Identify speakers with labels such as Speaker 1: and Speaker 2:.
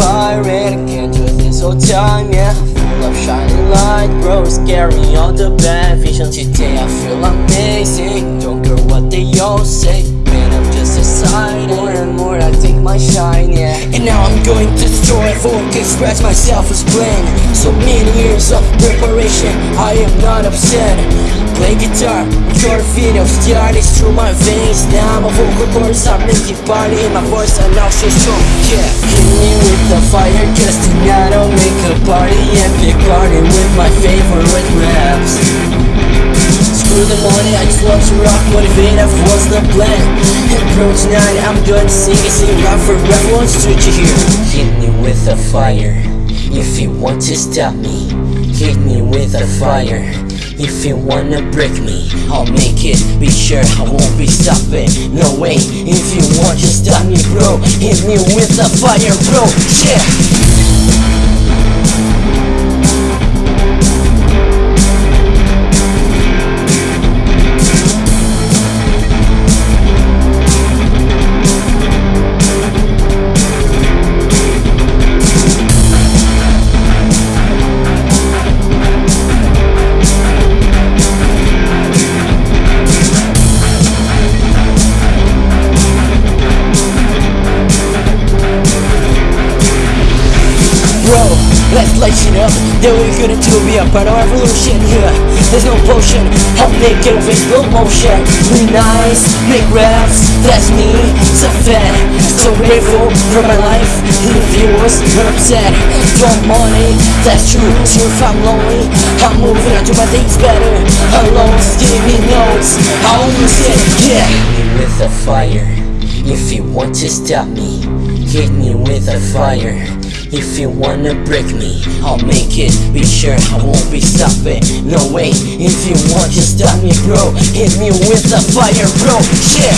Speaker 1: siren Can't do this all time, yeah Full of shining light, bro Scary on the bad vision Today. I feel amazing Don't care what they all say. Man, I'm just excited. More and more I take my shine, yeah. And now I'm going to destroy Folk express myself as plain So many years of preparation I am not upset Play guitar, your video started through my veins Now I'm my vocal cords are making party in my voice and now so strong, yeah. Hit me with the fire, tonight I'll make a party and pick garden with my favorite raps. Screw the money, I just want to rock, motivate, that was the plan? Bro, tonight I'm gonna sing it, sing loud for everyone, you hear? Hit me with a fire, if you want to stop me Hit me with a fire if you wanna break me, I'll make it. Be sure I won't be stopping. No way, if you want to stop me bro. Hit me with the fire bro, yeah Let's light it up. Then we're gonna do be part of our revolution here There's no potion, I'll make it with slow motion. Be nice, make raps, that's me. So fat, so grateful for my life. The viewers are upset. Don't money, that's true So if I'm lonely, I'm moving on to my things better. Alone, give me notes, I'll lose it, yeah. Hit me with a fire. If you want to stop me Hit me with a fire if you wanna break me, I'll make it. Be sure I won't be stopping. No way, if you want to stop me bro. Hit me with the fire bro, yeah